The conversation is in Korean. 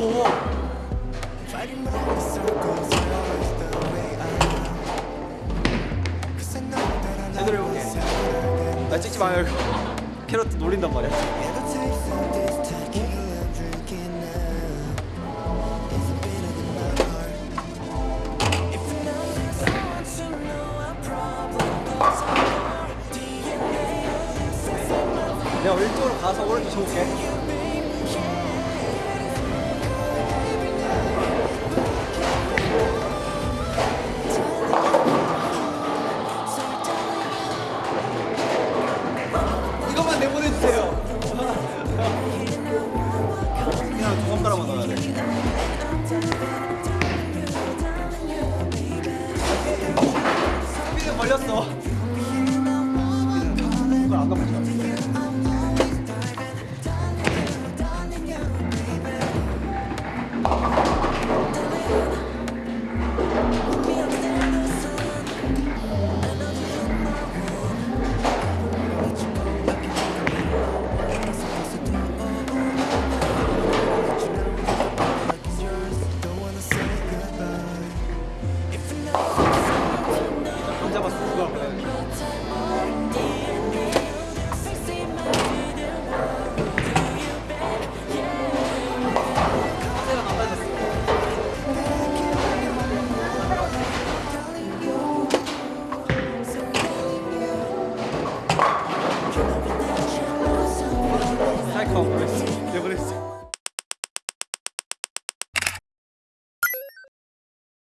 더 높고 제대로 해볼게. 나 찍지 마요 이거. 캐럿 놀린단 말이야. 내가 왼쪽으로 가서 오른쪽 쳐볼게 걸렸어. Go.